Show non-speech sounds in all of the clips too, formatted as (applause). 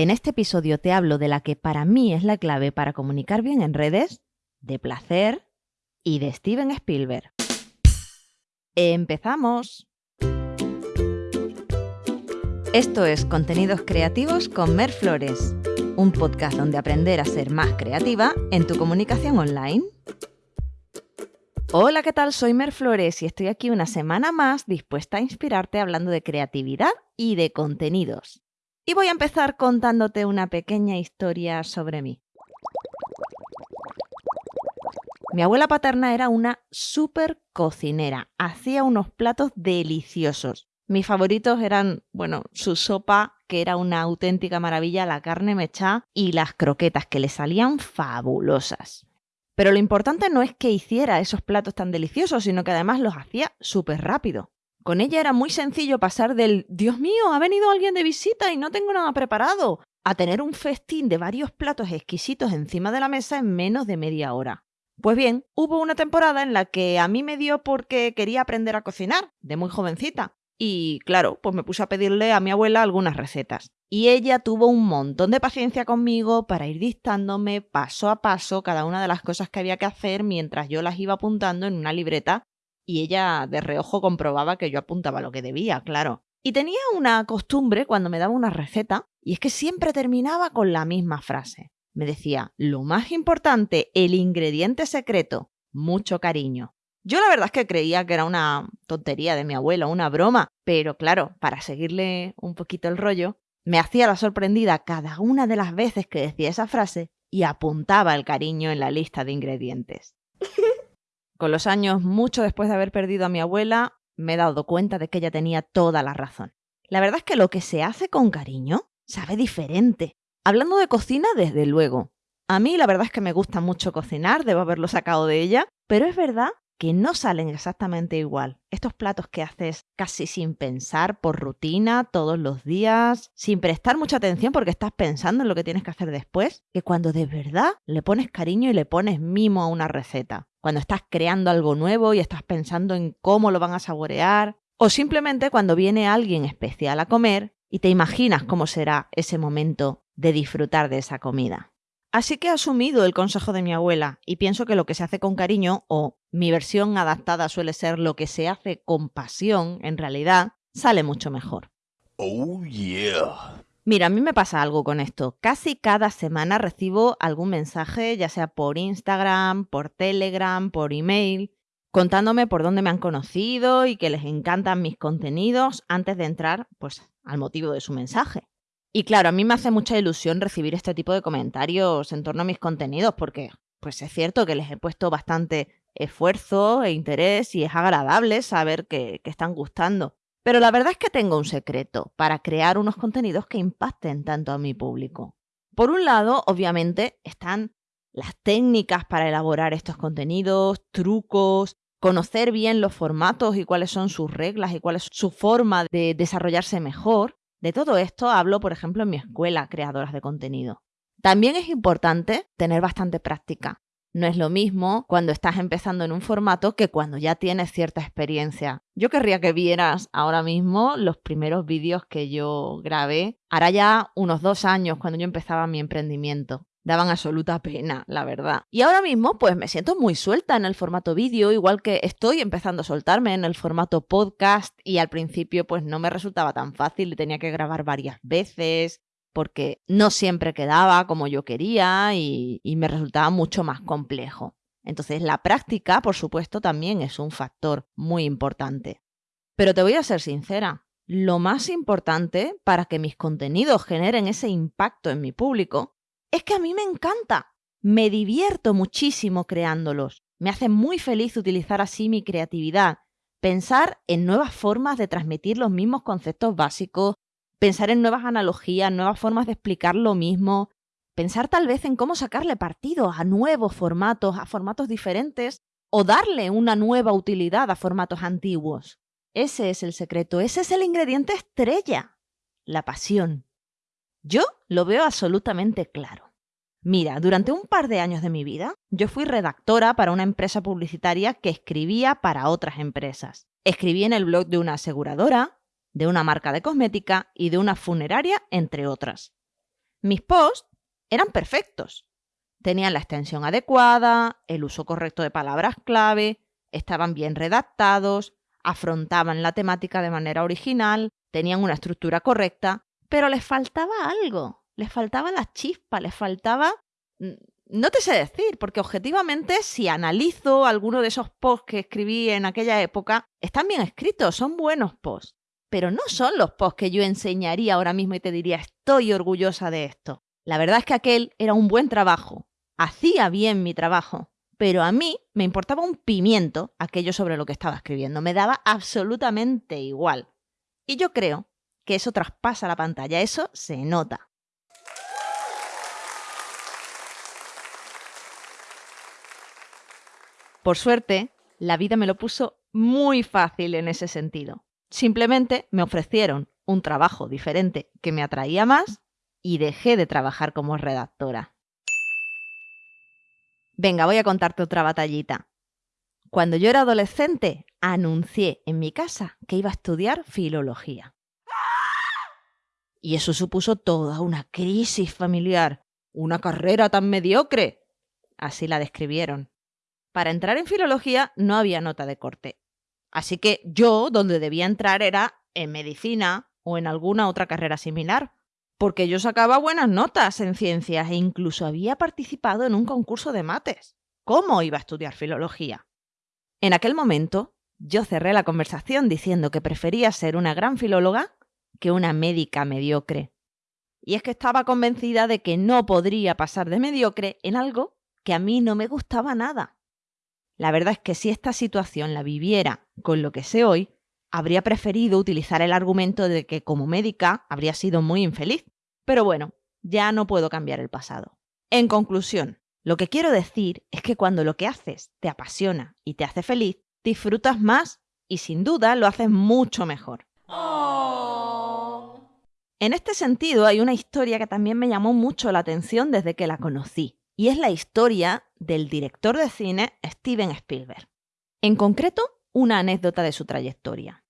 En este episodio te hablo de la que para mí es la clave para comunicar bien en redes, de placer y de Steven Spielberg. ¡Empezamos! Esto es Contenidos Creativos con Mer Flores, un podcast donde aprender a ser más creativa en tu comunicación online. Hola, ¿qué tal? Soy Mer Flores y estoy aquí una semana más dispuesta a inspirarte hablando de creatividad y de contenidos. Y voy a empezar contándote una pequeña historia sobre mí. Mi abuela paterna era una súper cocinera, hacía unos platos deliciosos. Mis favoritos eran, bueno, su sopa, que era una auténtica maravilla, la carne mechá y las croquetas, que le salían fabulosas. Pero lo importante no es que hiciera esos platos tan deliciosos, sino que además los hacía súper rápido. Con ella era muy sencillo pasar del Dios mío, ha venido alguien de visita y no tengo nada preparado, a tener un festín de varios platos exquisitos encima de la mesa en menos de media hora. Pues bien, hubo una temporada en la que a mí me dio porque quería aprender a cocinar, de muy jovencita. Y claro, pues me puse a pedirle a mi abuela algunas recetas y ella tuvo un montón de paciencia conmigo para ir dictándome paso a paso cada una de las cosas que había que hacer mientras yo las iba apuntando en una libreta y ella de reojo comprobaba que yo apuntaba lo que debía, claro. Y tenía una costumbre cuando me daba una receta y es que siempre terminaba con la misma frase. Me decía, lo más importante, el ingrediente secreto, mucho cariño. Yo la verdad es que creía que era una tontería de mi abuela, una broma, pero claro, para seguirle un poquito el rollo, me hacía la sorprendida cada una de las veces que decía esa frase y apuntaba el cariño en la lista de ingredientes. Con los años, mucho después de haber perdido a mi abuela, me he dado cuenta de que ella tenía toda la razón. La verdad es que lo que se hace con cariño sabe diferente. Hablando de cocina, desde luego. A mí la verdad es que me gusta mucho cocinar, debo haberlo sacado de ella, pero es verdad que no salen exactamente igual. Estos platos que haces casi sin pensar, por rutina, todos los días, sin prestar mucha atención porque estás pensando en lo que tienes que hacer después, que cuando de verdad le pones cariño y le pones mimo a una receta. Cuando estás creando algo nuevo y estás pensando en cómo lo van a saborear. O simplemente cuando viene alguien especial a comer y te imaginas cómo será ese momento de disfrutar de esa comida. Así que he asumido el consejo de mi abuela y pienso que lo que se hace con cariño, o mi versión adaptada suele ser lo que se hace con pasión, en realidad, sale mucho mejor. Oh, yeah. Mira, a mí me pasa algo con esto. Casi cada semana recibo algún mensaje, ya sea por Instagram, por Telegram, por email, contándome por dónde me han conocido y que les encantan mis contenidos antes de entrar, pues, al motivo de su mensaje. Y claro, a mí me hace mucha ilusión recibir este tipo de comentarios en torno a mis contenidos porque, pues es cierto que les he puesto bastante esfuerzo e interés y es agradable saber que, que están gustando. Pero la verdad es que tengo un secreto para crear unos contenidos que impacten tanto a mi público. Por un lado, obviamente, están las técnicas para elaborar estos contenidos, trucos, conocer bien los formatos y cuáles son sus reglas y cuál es su forma de desarrollarse mejor. De todo esto hablo, por ejemplo, en mi escuela, creadoras de contenido. También es importante tener bastante práctica. No es lo mismo cuando estás empezando en un formato que cuando ya tienes cierta experiencia. Yo querría que vieras ahora mismo los primeros vídeos que yo grabé. Hará ya unos dos años cuando yo empezaba mi emprendimiento daban absoluta pena, la verdad. Y ahora mismo, pues me siento muy suelta en el formato vídeo, igual que estoy empezando a soltarme en el formato podcast y al principio pues no me resultaba tan fácil tenía que grabar varias veces porque no siempre quedaba como yo quería y, y me resultaba mucho más complejo. Entonces la práctica, por supuesto, también es un factor muy importante. Pero te voy a ser sincera, lo más importante para que mis contenidos generen ese impacto en mi público es que a mí me encanta. Me divierto muchísimo creándolos. Me hace muy feliz utilizar así mi creatividad, pensar en nuevas formas de transmitir los mismos conceptos básicos, pensar en nuevas analogías, nuevas formas de explicar lo mismo, pensar tal vez en cómo sacarle partido a nuevos formatos, a formatos diferentes, o darle una nueva utilidad a formatos antiguos. Ese es el secreto, ese es el ingrediente estrella, la pasión. Yo lo veo absolutamente claro. Mira, durante un par de años de mi vida, yo fui redactora para una empresa publicitaria que escribía para otras empresas. Escribí en el blog de una aseguradora, de una marca de cosmética y de una funeraria, entre otras. Mis posts eran perfectos. Tenían la extensión adecuada, el uso correcto de palabras clave, estaban bien redactados, afrontaban la temática de manera original, tenían una estructura correcta, pero les faltaba algo, les faltaba la chispa, les faltaba... Mm, no te sé decir, porque objetivamente si analizo alguno de esos posts que escribí en aquella época, están bien escritos, son buenos posts, pero no son los posts que yo enseñaría ahora mismo y te diría estoy orgullosa de esto. La verdad es que aquel era un buen trabajo, hacía bien mi trabajo, pero a mí me importaba un pimiento aquello sobre lo que estaba escribiendo, me daba absolutamente igual. Y yo creo que eso traspasa la pantalla, eso se nota. Por suerte, la vida me lo puso muy fácil en ese sentido. Simplemente me ofrecieron un trabajo diferente que me atraía más y dejé de trabajar como redactora. Venga, voy a contarte otra batallita. Cuando yo era adolescente, anuncié en mi casa que iba a estudiar filología. Y eso supuso toda una crisis familiar. Una carrera tan mediocre. Así la describieron. Para entrar en filología no había nota de corte. Así que yo donde debía entrar era en medicina o en alguna otra carrera similar porque yo sacaba buenas notas en ciencias e incluso había participado en un concurso de mates. ¿Cómo iba a estudiar filología? En aquel momento, yo cerré la conversación diciendo que prefería ser una gran filóloga que una médica mediocre. Y es que estaba convencida de que no podría pasar de mediocre en algo que a mí no me gustaba nada. La verdad es que si esta situación la viviera con lo que sé hoy, habría preferido utilizar el argumento de que como médica habría sido muy infeliz. Pero bueno, ya no puedo cambiar el pasado. En conclusión, lo que quiero decir es que cuando lo que haces te apasiona y te hace feliz, disfrutas más y sin duda lo haces mucho mejor. Oh. En este sentido hay una historia que también me llamó mucho la atención desde que la conocí, y es la historia del director de cine Steven Spielberg. En concreto, una anécdota de su trayectoria.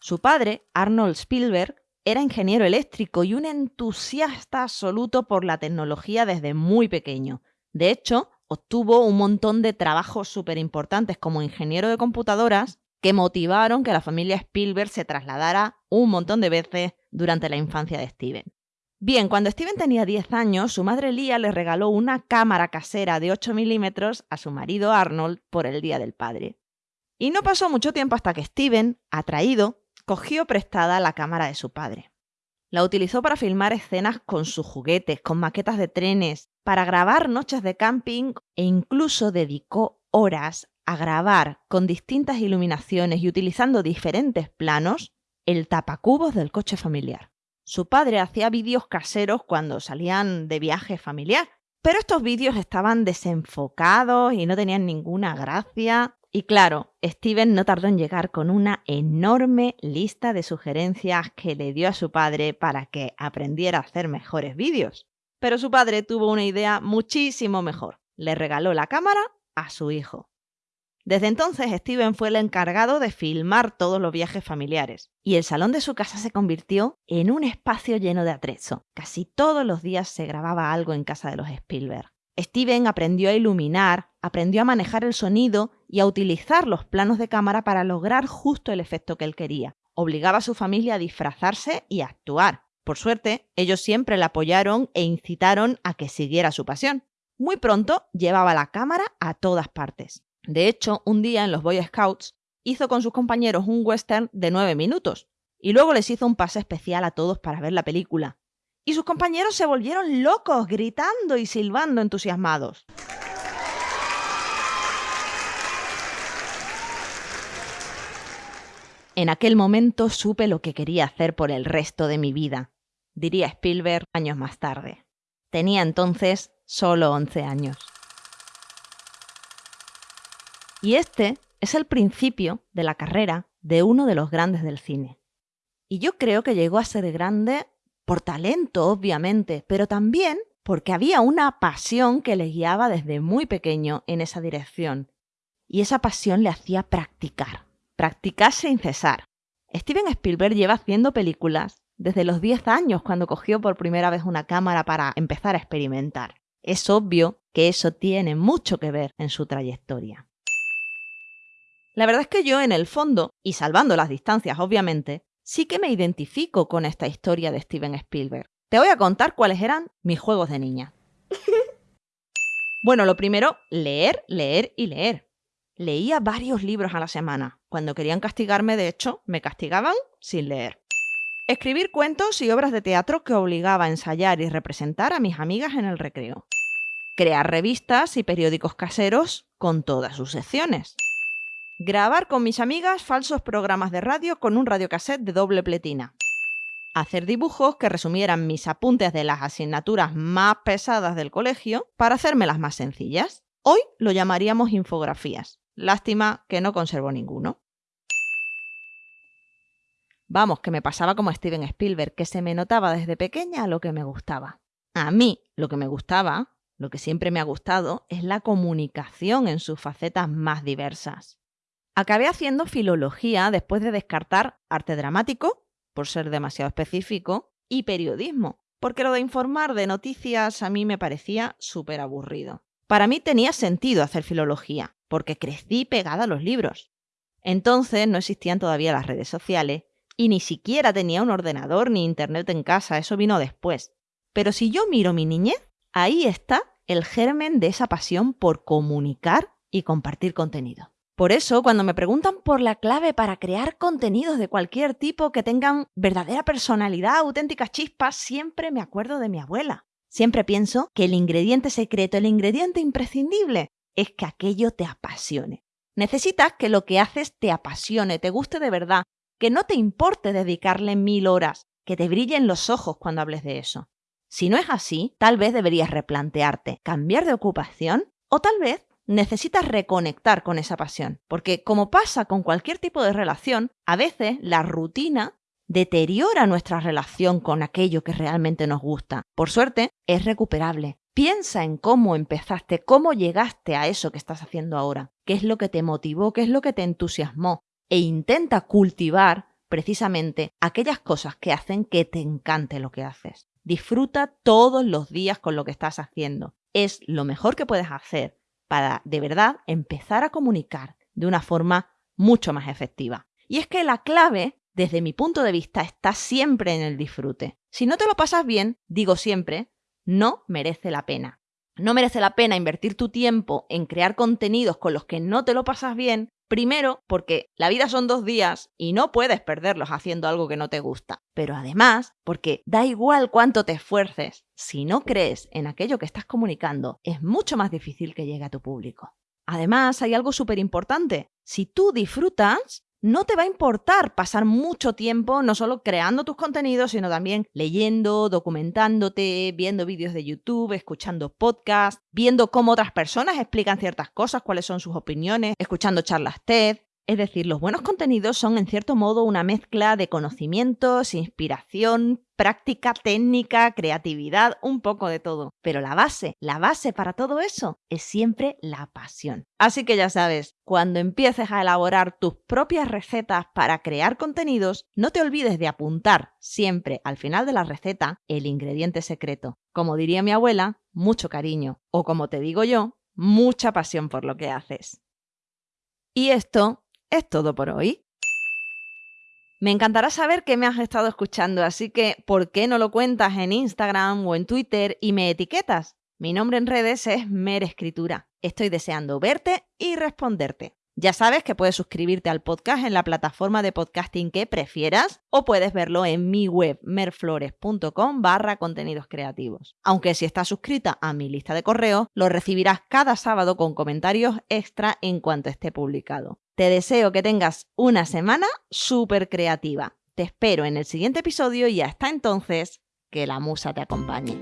Su padre, Arnold Spielberg, era ingeniero eléctrico y un entusiasta absoluto por la tecnología desde muy pequeño. De hecho, obtuvo un montón de trabajos súper importantes como ingeniero de computadoras que motivaron que la familia Spielberg se trasladara un montón de veces durante la infancia de Steven. Bien, cuando Steven tenía 10 años, su madre Lia le regaló una cámara casera de 8 milímetros a su marido Arnold por el Día del Padre. Y no pasó mucho tiempo hasta que Steven, atraído, cogió prestada la cámara de su padre. La utilizó para filmar escenas con sus juguetes, con maquetas de trenes, para grabar noches de camping e incluso dedicó horas a grabar con distintas iluminaciones y utilizando diferentes planos el tapacubos del coche familiar. Su padre hacía vídeos caseros cuando salían de viaje familiar, pero estos vídeos estaban desenfocados y no tenían ninguna gracia. Y claro, Steven no tardó en llegar con una enorme lista de sugerencias que le dio a su padre para que aprendiera a hacer mejores vídeos. Pero su padre tuvo una idea muchísimo mejor. Le regaló la cámara a su hijo. Desde entonces, Steven fue el encargado de filmar todos los viajes familiares, y el salón de su casa se convirtió en un espacio lleno de atrezo. Casi todos los días se grababa algo en casa de los Spielberg. Steven aprendió a iluminar, aprendió a manejar el sonido y a utilizar los planos de cámara para lograr justo el efecto que él quería. Obligaba a su familia a disfrazarse y actuar. Por suerte, ellos siempre le apoyaron e incitaron a que siguiera su pasión. Muy pronto llevaba la cámara a todas partes. De hecho, un día en los Boy Scouts hizo con sus compañeros un western de nueve minutos y luego les hizo un pase especial a todos para ver la película. Y sus compañeros se volvieron locos, gritando y silbando entusiasmados. En aquel momento supe lo que quería hacer por el resto de mi vida, diría Spielberg años más tarde. Tenía entonces solo 11 años. Y este es el principio de la carrera de uno de los grandes del cine. Y yo creo que llegó a ser grande por talento, obviamente, pero también porque había una pasión que le guiaba desde muy pequeño en esa dirección. Y esa pasión le hacía practicar, practicar sin cesar. Steven Spielberg lleva haciendo películas desde los 10 años cuando cogió por primera vez una cámara para empezar a experimentar. Es obvio que eso tiene mucho que ver en su trayectoria. La verdad es que yo en el fondo, y salvando las distancias obviamente, sí que me identifico con esta historia de Steven Spielberg. Te voy a contar cuáles eran mis juegos de niña. (laughs) Bueno, lo primero, leer, leer y leer. Leía varios libros a la semana. Cuando querían castigarme, de hecho, me castigaban sin leer. Escribir cuentos y obras de teatro que obligaba a ensayar y representar a mis amigas en el recreo. Crear revistas y periódicos caseros con todas sus secciones. Grabar con mis amigas falsos programas de radio con un radiocassette de doble pletina. Hacer dibujos que resumieran mis apuntes de las asignaturas más pesadas del colegio para hacérmelas más sencillas. Hoy lo llamaríamos infografías. Lástima que no conservo ninguno. Vamos, que me pasaba como Steven Spielberg, que se me notaba desde pequeña lo que me gustaba. A mí, lo que me gustaba, lo que siempre me ha gustado, es la comunicación en sus facetas más diversas. Acabé haciendo filología después de descartar arte dramático, por ser demasiado específico, y periodismo, porque lo de informar de noticias a mí me parecía súper aburrido. Para mí tenía sentido hacer filología, porque crecí pegada a los libros. Entonces no existían todavía las redes sociales y ni siquiera tenía un ordenador ni internet en casa, eso vino después. Pero si yo miro mi niñez, ahí está el germen de esa pasión por comunicar y compartir contenido. Por eso, cuando me preguntan por la clave para crear contenidos de cualquier tipo que tengan verdadera personalidad, auténticas chispas, siempre me acuerdo de mi abuela. Siempre pienso que el ingrediente secreto, el ingrediente imprescindible, es que aquello te apasione. Necesitas que lo que haces te apasione, te guste de verdad, que no te importe dedicarle mil horas, que te brillen los ojos cuando hables de eso. Si no es así, tal vez deberías replantearte, cambiar de ocupación o tal vez necesitas reconectar con esa pasión, porque como pasa con cualquier tipo de relación, a veces la rutina deteriora nuestra relación con aquello que realmente nos gusta. Por suerte, es recuperable. Piensa en cómo empezaste, cómo llegaste a eso que estás haciendo ahora, qué es lo que te motivó, qué es lo que te entusiasmó, e intenta cultivar precisamente aquellas cosas que hacen que te encante lo que haces. Disfruta todos los días con lo que estás haciendo. Es lo mejor que puedes hacer para de verdad empezar a comunicar de una forma mucho más efectiva. Y es que la clave, desde mi punto de vista, está siempre en el disfrute. Si no te lo pasas bien, digo siempre, no merece la pena. No merece la pena invertir tu tiempo en crear contenidos con los que no te lo pasas bien Primero, porque la vida son dos días y no puedes perderlos haciendo algo que no te gusta. Pero además, porque da igual cuánto te esfuerces, si no crees en aquello que estás comunicando, es mucho más difícil que llegue a tu público. Además, hay algo súper importante. Si tú disfrutas, no te va a importar pasar mucho tiempo no solo creando tus contenidos, sino también leyendo, documentándote, viendo vídeos de YouTube, escuchando podcasts, viendo cómo otras personas explican ciertas cosas, cuáles son sus opiniones, escuchando charlas TED. Es decir, los buenos contenidos son en cierto modo una mezcla de conocimientos, inspiración, práctica, técnica, creatividad, un poco de todo. Pero la base, la base para todo eso es siempre la pasión. Así que ya sabes, cuando empieces a elaborar tus propias recetas para crear contenidos, no te olvides de apuntar siempre al final de la receta el ingrediente secreto. Como diría mi abuela, mucho cariño. O como te digo yo, mucha pasión por lo que haces. Y esto es todo por hoy. Me encantará saber qué me has estado escuchando, así que ¿por qué no lo cuentas en Instagram o en Twitter y me etiquetas? Mi nombre en redes es Mer Escritura. Estoy deseando verte y responderte. Ya sabes que puedes suscribirte al podcast en la plataforma de podcasting que prefieras o puedes verlo en mi web merflores.com barra contenidos creativos. Aunque si estás suscrita a mi lista de correos, lo recibirás cada sábado con comentarios extra en cuanto esté publicado. Te deseo que tengas una semana súper creativa. Te espero en el siguiente episodio y hasta entonces, que la musa te acompañe.